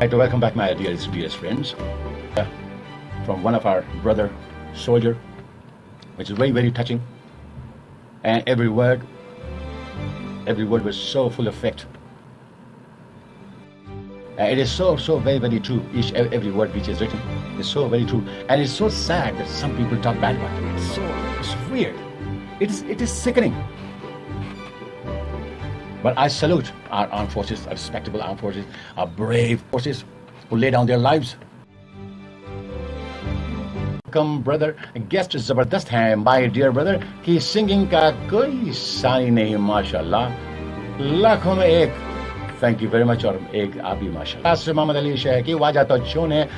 like to welcome back my dearest, dearest friends uh, from one of our brother soldier, which is very, very touching. And every word, every word was so full of fact. And it is so, so very, very true. Each, every word which is written is so very true. And it's so sad that some people talk bad about them. It's so, it's weird. It's, it is sickening. But I salute our armed forces, our respectable armed forces, our brave forces who lay down their lives. Welcome, brother. Guest जबरदस्त हैं, my dear brother. कि singing का कोई सानी नहीं, माशाल्लाह. लाखों में एक. Thank you very much और एक आप भी माशाल्लाह. मोहम्मद अली शेख की वाजा तो चुन है.